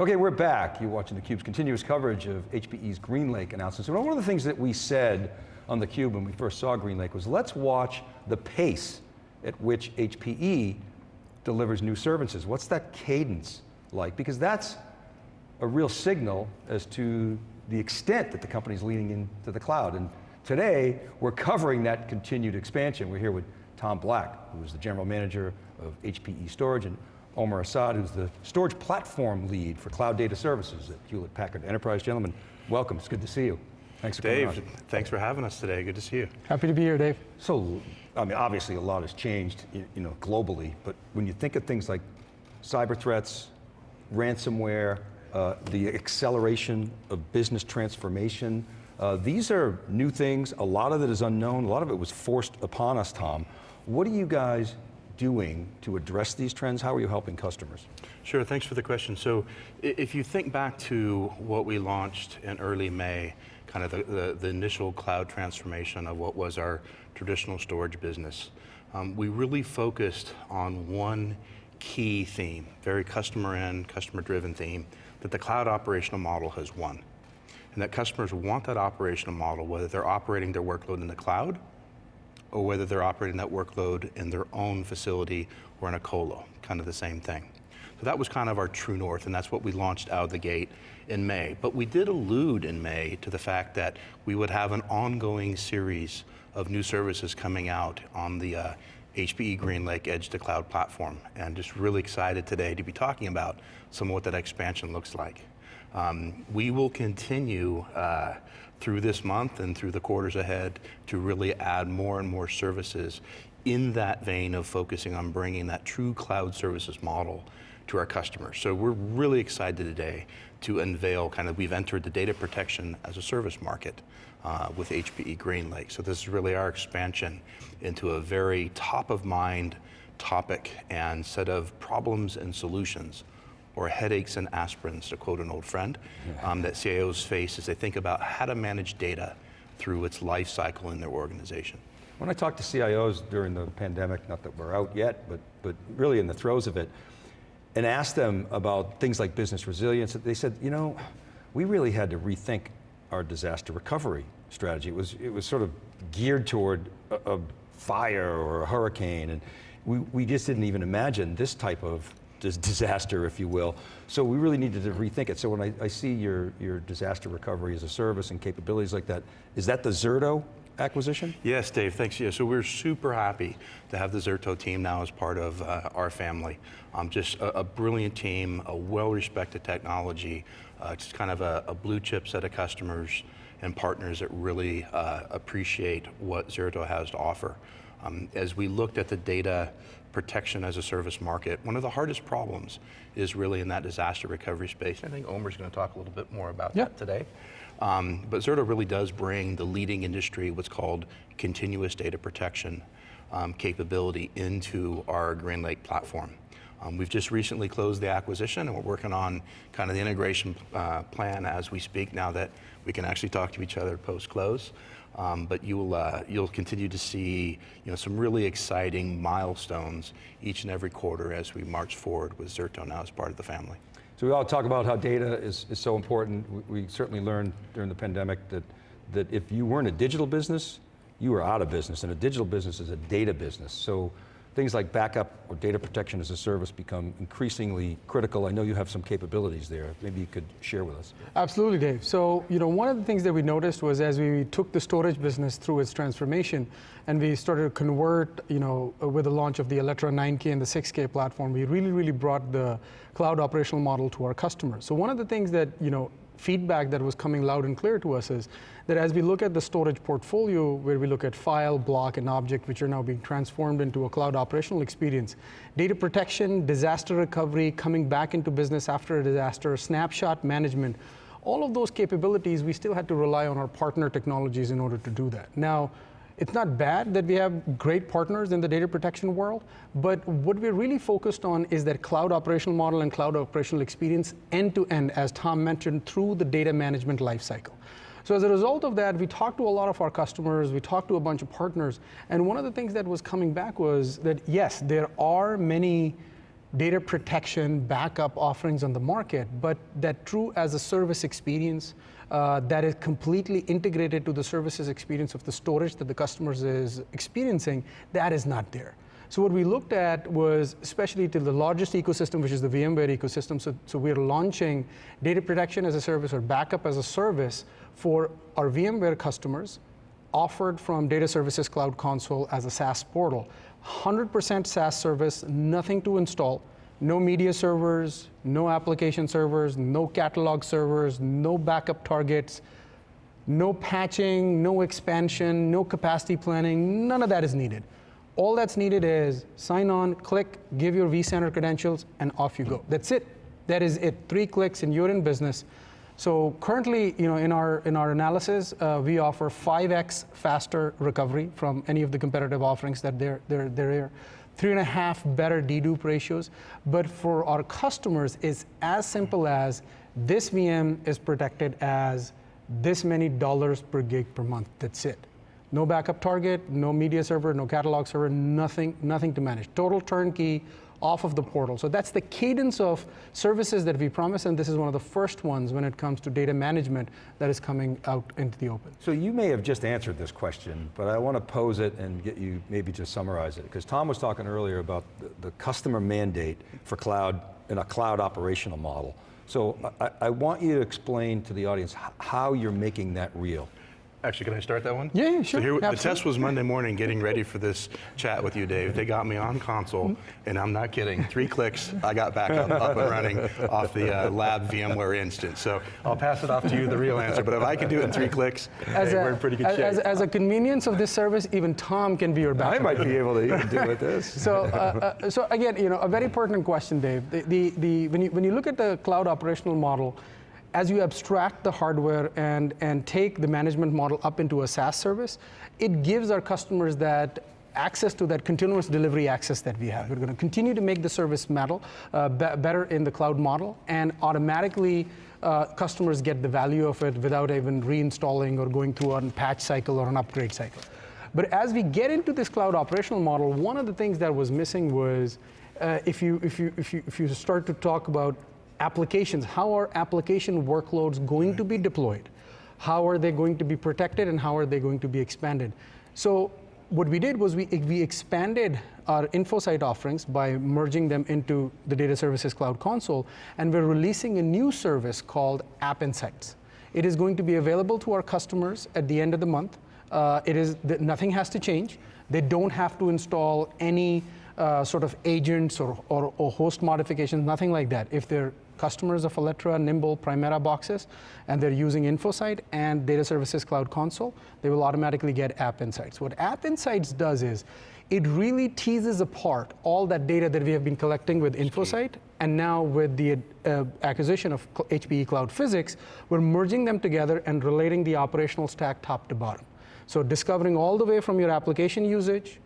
Okay, we're back. You're watching theCUBE's continuous coverage of HPE's GreenLake announcements. One of the things that we said on theCUBE when we first saw GreenLake was let's watch the pace at which HPE delivers new services. What's that cadence like? Because that's a real signal as to the extent that the company's leaning into the cloud. And today, we're covering that continued expansion. We're here with Tom Black, who is the General Manager of HPE Storage, and Omer Assad, who's the storage platform lead for cloud data services at Hewlett Packard Enterprise. Gentlemen, welcome, it's good to see you. Thanks for Dave, coming on. thanks for having us today, good to see you. Happy to be here, Dave. So, I mean, obviously a lot has changed, you know, globally, but when you think of things like cyber threats, ransomware, uh, the acceleration of business transformation, uh, these are new things, a lot of it is unknown, a lot of it was forced upon us, Tom. What are you guys doing to address these trends? How are you helping customers? Sure, thanks for the question. So if you think back to what we launched in early May, kind of the, the, the initial cloud transformation of what was our traditional storage business, um, we really focused on one key theme, very customer end, customer driven theme, that the cloud operational model has won. And that customers want that operational model, whether they're operating their workload in the cloud or whether they're operating that workload in their own facility or in a colo, kind of the same thing. So that was kind of our true north, and that's what we launched out of the gate in May. But we did allude in May to the fact that we would have an ongoing series of new services coming out on the uh, HPE GreenLake Edge to Cloud platform, and just really excited today to be talking about some of what that expansion looks like. Um, we will continue uh, through this month and through the quarters ahead to really add more and more services in that vein of focusing on bringing that true cloud services model to our customers. So we're really excited today to unveil kind of, we've entered the data protection as a service market uh, with HPE GreenLake. So this is really our expansion into a very top of mind topic and set of problems and solutions or headaches and aspirins, to quote an old friend, um, that CIOs face as they think about how to manage data through its life cycle in their organization. When I talk to CIOs during the pandemic, not that we're out yet, but, but really in the throes of it, and asked them about things like business resilience, they said, you know, we really had to rethink our disaster recovery strategy. It was, it was sort of geared toward a, a fire or a hurricane, and we, we just didn't even imagine this type of disaster, if you will. So we really needed to rethink it. So when I, I, see your, your disaster recovery as a service and capabilities like that, is that the Zerto acquisition? Yes, Dave, thanks. Yeah, so we're super happy to have the Zerto team now as part of uh, our family. Um, just a, a, brilliant team, a well-respected technology, uh, just kind of a, a, blue chip set of customers and partners that really uh, appreciate what Zerto has to offer. Um, as we looked at the data protection as a service market, one of the hardest problems is really in that disaster recovery space. I think Omer's going to talk a little bit more about that today. Um, but Zerto really does bring the leading industry, what's called continuous data protection um, capability into our GreenLake platform. Um, we've just recently closed the acquisition and we're working on kind of the integration uh, plan as we speak now that we can actually talk to each other post-close. Um, but you'll, uh, you'll continue to see you know, some really exciting milestones each and every quarter as we march forward with Zerto now as part of the family. So we all talk about how data is, is so important. We, we certainly learned during the pandemic that, that if you weren't a digital business, you were out of business, and a digital business is a data business. So things like backup or data protection as a service become increasingly critical. I know you have some capabilities there. Maybe you could share with us. Absolutely, Dave. So, you know, one of the things that we noticed was as we took the storage business through its transformation and we started to convert, you know, with the launch of the Alletra 9K and the 6K platform, we really, really brought the cloud operational model to our customers. So one of the things that, you know, feedback that was coming loud and clear to us is that as we look at the storage portfolio, where we look at file, block, and object, which are now being transformed into a cloud operational experience, data protection, disaster recovery, coming back into business after a disaster, snapshot management, all of those capabilities, we still had to rely on our partner technologies in order to do that. Now, it's not bad that we have great partners in the data protection world, but what we're really focused on is that cloud operational model and cloud operational experience end to end, as Tom mentioned, through the data management lifecycle. So as a result of that, we talked to a lot of our customers, we talked to a bunch of partners, and one of the things that was coming back was that yes, there are many data protection, backup offerings on the market, but that true as a service experience uh, that is completely integrated to the services experience of the storage that the customers is experiencing, that is not there. So what we looked at was, especially to the largest ecosystem, which is the VMware ecosystem. So, so we're launching data protection as a service or backup as a service for our VMware customers, offered from Data Services Cloud Console as a SaaS portal. 100% SaaS service, nothing to install, no media servers, no application servers, no catalog servers, no backup targets, no patching, no expansion, no capacity planning, none of that is needed. All that's needed is sign on, click, give your vCenter credentials, and off you go. That's it. That is it. Three clicks and you're in business. So currently, you know, in our in our analysis, uh, we offer 5x faster recovery from any of the competitive offerings that they're they're they're. Three and a half better dedupe ratios. But for our customers, it's as simple as this VM is protected as this many dollars per gig per month. That's it. No backup target, no media server, no catalog server, nothing, nothing to manage. Total turnkey off of the portal. So that's the cadence of services that we promise, and this is one of the first ones when it comes to data management that is coming out into the open. So you may have just answered this question, but I want to pose it and get you maybe to summarize it. Because Tom was talking earlier about the, customer mandate for cloud in a cloud operational model. So I, I want you to explain to the audience how you're making that real. Actually, can I start that one? Yeah, yeah, So sure, here, the test was Monday morning, getting ready for this chat with you, Dave. They got me on console, and I'm not kidding. Three clicks, I got back up, up and running off the uh, lab VMware instance. So I'll pass it off to you, the real answer. But if I can do it in three clicks, As, hey, a, we're in pretty good as, shape. as, as a convenience of this service, even Tom can be your backup. I might be able to even do with this. So, uh, uh, so again, you know, a very pertinent question, Dave. The, the, the, when, you, when you look at the cloud operational model, as you abstract the hardware and, and take the management model up into a SaaS service, it gives our customers that access to that continuous delivery access that we have. We're going to continue to make the service model uh, be- better in the cloud model, and automatically uh, customers get the value of it without even reinstalling or going through a patch cycle or an upgrade cycle. But as we get into this cloud operational model, one of the things that was missing was uh, if, you, if, you, if, you, if you start to talk about applications, how are application workloads going to be deployed? How are they going to be protected and how are they going to be expanded? So what we did was we, we expanded our InfoSight offerings by merging them into the Data Services Cloud Console, and we're releasing a new service called App Insights. It is going to be available to our customers at the end of the month. Uh, it is th- nothing has to change. They don't have to install any uh, sort of agents or, or, or host modifications, nothing like that. If they're customers of Alletra, Nimble, Primera boxes, and they're using InfoSight and Data Services Cloud Console, they will automatically get App Insights. What App Insights does is it really teases apart all that data that we have been collecting with InfoSight, and now with the uh, acquisition of HPE Cloud Physics, we're merging them together and relating the operational stack top to bottom. So discovering all the way from your application usage,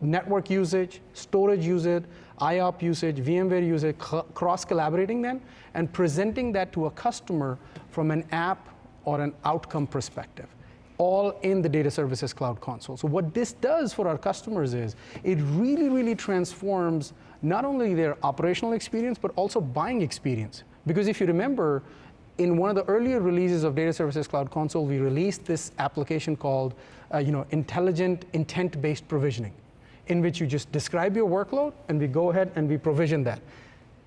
network usage, storage usage, IOP usage, VMware usage, cross collaborating them, and presenting that to a customer from an app or an outcome perspective, all in the Data Services Cloud Console. So, what this does for our customers is it really, really transforms not only their operational experience, but also buying experience. Because if you remember, in one of the earlier releases of Data Services Cloud Console, we released this application called uh, you know, intelligent intent-based provisioning in which you just describe your workload and we go ahead and we provision that.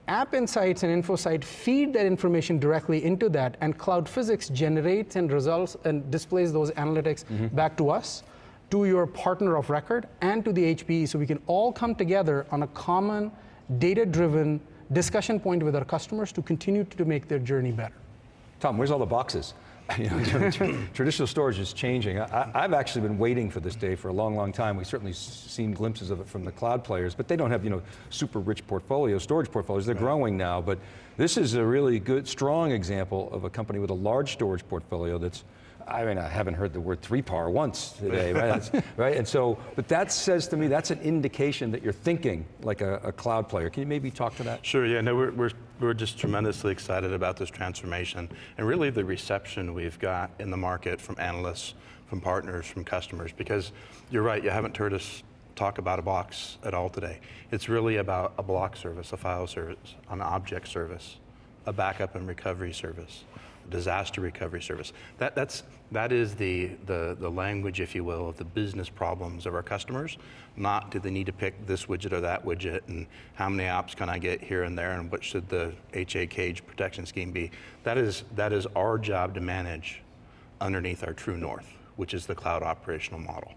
App Insights and InfoSight feed that information directly into that, and Cloud Physics generates and results and displays those analytics mm-hmm. back to us, to your partner of record, and to the HPE, so we can all come together on a common, data-driven discussion point with our customers to continue to make their journey better. Tom, where's all the boxes? You know, tra- tra- traditional storage is changing. I, I've actually been waiting for this day for a long, long time. We've certainly seen glimpses of it from the cloud players, but they don't have you know super rich portfolios, storage portfolios. They're growing now, but this is a really good, strong example of a company with a large storage portfolio that's. I mean, I haven't heard the word 3PAR once today, right? Right? And so, but that says to me that's an indication that you're thinking like a, a cloud player. Can you maybe talk to that? Sure, yeah, no, we're, we're, we're just tremendously excited about this transformation and really the reception we've got in the market from analysts, from partners, from customers, because you're right, you haven't heard us talk about a box at all today. It's really about a block service, a file service, an object service, a backup and recovery service, disaster recovery service. That, that's, that is the, the, the language, if you will, of the business problems of our customers, not do they need to pick this widget or that widget, and how many apps can I get here and there, and what should the HA cage protection scheme be. That is, that is our job to manage underneath our true north, which is the cloud operational model.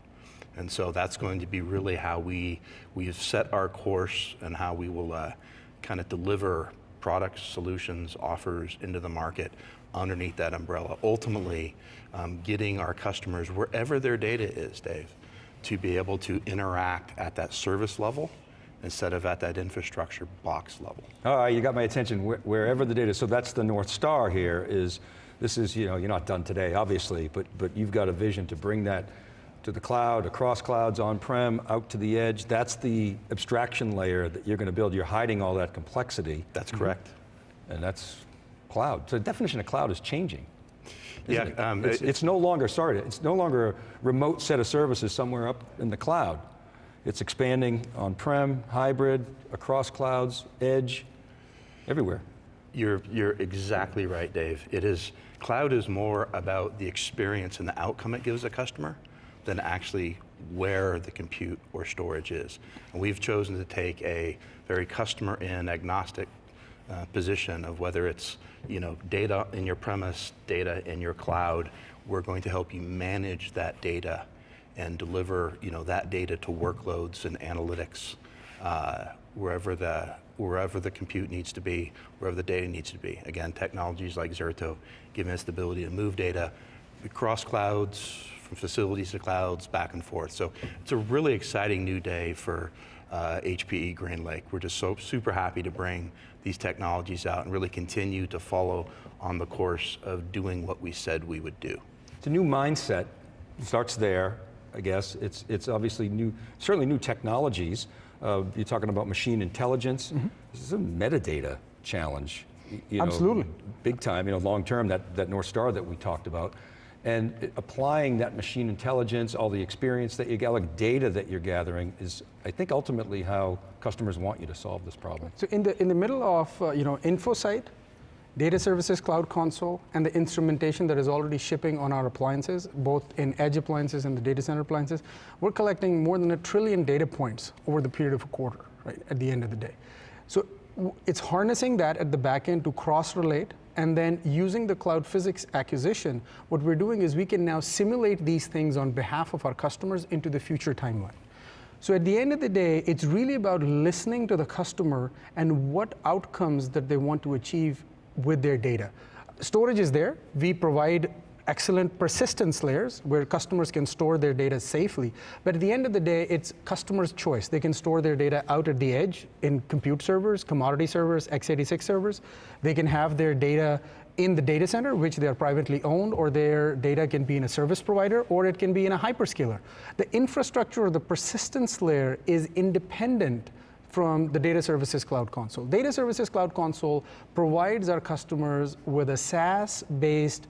And so that's going to be really how we, we've set our course and how we will uh, kind of deliver products, solutions, offers into the market underneath that umbrella. Ultimately, um, getting our customers wherever their data is, Dave, to be able to interact at that service level instead of at that infrastructure box level. All right, you got my attention wh- wherever the data, so that's the North Star here is, this is, you know, you're not done today, obviously, but, but you've got a vision to bring that to the cloud, across clouds, on-prem, out to the edge. That's the abstraction layer that you're going to build. You're hiding all that complexity, That's correct. and that's cloud. So the definition of cloud is changing. Yeah, it? um, it's, it- it's no longer, sorry, it's no longer a remote set of services somewhere up in the cloud. It's expanding on-prem, hybrid, across clouds, edge, everywhere. You're, you're exactly right, Dave. It is, cloud is more about the experience and the outcome it gives a customer than actually where the compute or storage is. And we've chosen to take a very customer in agnostic uh, position of whether it's you know data in your premise, data in your cloud. We're going to help you manage that data and deliver you know that data to workloads and analytics uh, wherever the wherever the compute needs to be, wherever the data needs to be. Again, technologies like Zerto giving us the ability to move data across clouds, from facilities to clouds, back and forth. So it's a really exciting new day for uh, HPE GreenLake. We're just so super happy to bring these technologies out and really continue to follow on the course of doing what we said we would do. It's a new mindset, starts there, I guess. It's, it's obviously new, certainly new technologies. Uh, you're talking about machine intelligence. This is a metadata challenge. you know, Absolutely. big time, you know, long term, that, that North Star that we talked about. And applying that machine intelligence, all the experience that you gather, like data that you're gathering is, I think, ultimately how customers want you to solve this problem. So in the in the middle of uh, you know InfoSight, Data Services Cloud Console, and the instrumentation that is already shipping on our appliances, both in edge appliances and the data center appliances, we're collecting more than a trillion data points over the period of a quarter, right? At the end of the day, so it's harnessing that at the back end to cross-relate. And then using the cloud physics acquisition, what we're doing is we can now simulate these things on behalf of our customers into the future timeline. So at the end of the day, it's really about listening to the customer and what outcomes that they want to achieve with their data. Storage is there. We provide excellent persistence layers where customers can store their data safely. But at the end of the day, it's customers' choice. They can store their data out at the edge in compute servers, commodity servers, x86 servers. They can have their data in the data center, which they are privately owned, or their data can be in a service provider, or it can be in a hyperscaler. The infrastructure or the persistence layer is independent from the Data Services Cloud Console. Data Services Cloud Console provides our customers with a SaaS-based,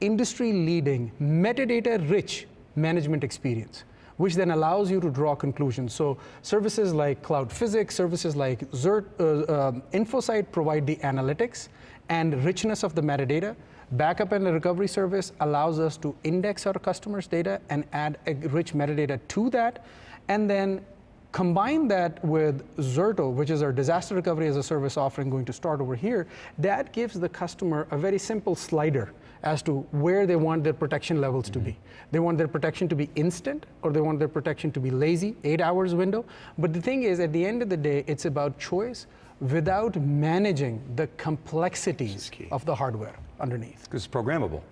industry-leading, metadata-rich management experience which then allows you to draw conclusions. So services like Cloud Physics, services like Zert, uh, um, InfoSight provide the analytics and richness of the metadata. Backup and recovery service allows us to index our customers' data and add a rich metadata to that, and then combine that with Zerto, which is our disaster recovery as a service offering going to start over here, that gives the customer a very simple slider as to where they want their protection levels to be. Mm-hmm. They want their protection to be instant or they want their protection to be lazy, eight hours window. But the thing is, at the end of the day, it's about choice without managing the complexities of the hardware underneath. Because it's programmable.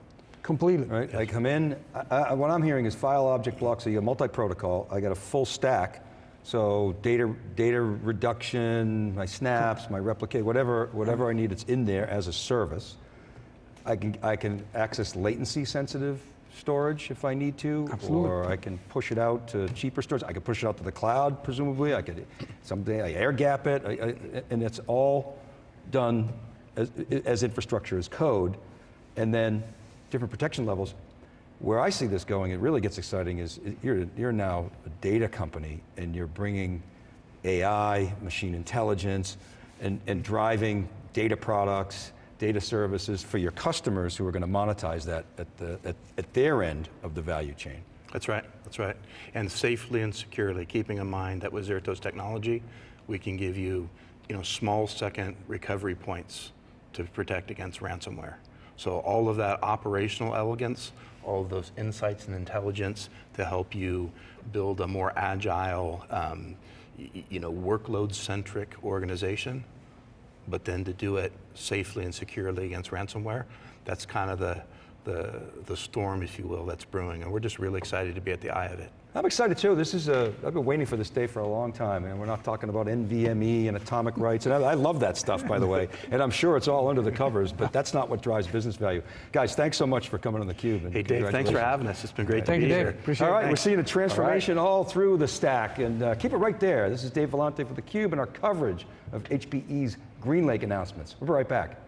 Completely. right? I come in, I, I, what I'm hearing is file object blocks, so you got multi-protocol, I got a full stack, so data, data reduction, my snaps, my replicate, whatever, whatever I need, it's in there as a service. I can, I can access latency sensitive storage if I need to. Absolutely. Or I can push it out to cheaper storage. I could push it out to the cloud, presumably. I could someday I air gap it, I, I, and it's all done as, as infrastructure as code. And then different protection levels. Where I see this going, it really gets exciting, is you're, you're now a data company and you're bringing AI, machine intelligence, and, and driving data products, data services for your customers who are going to monetize that at, the, at, at their end of the value chain. That's right, that's right. And safely and securely, keeping in mind that with Zertos technology, we can give you, you know, small second recovery points to protect against ransomware. So all of that operational elegance, all of those insights and intelligence to help you build a more agile, um, you know, workload-centric organization, but then to do it safely and securely against ransomware, that's kind of the, the, the storm, if you will, that's brewing. And we're just really excited to be at the eye of it. I'm excited too. This is a, I've been waiting for this day for a long time, and we're not talking about NVMe and atomic writes. And I, I love that stuff, by the way. And I'm sure it's all under the covers, but that's not what drives business value. Guys, thanks so much for coming on theCUBE. and Hey, Dave, thanks for having us. It's been great Thank to you, be Dave. here. Appreciate All it. we're seeing a transformation all, through the stack, and uh, keep it right there. This is Dave Vellante for theCUBE and our coverage of HPE's GreenLake announcements. We'll be right back.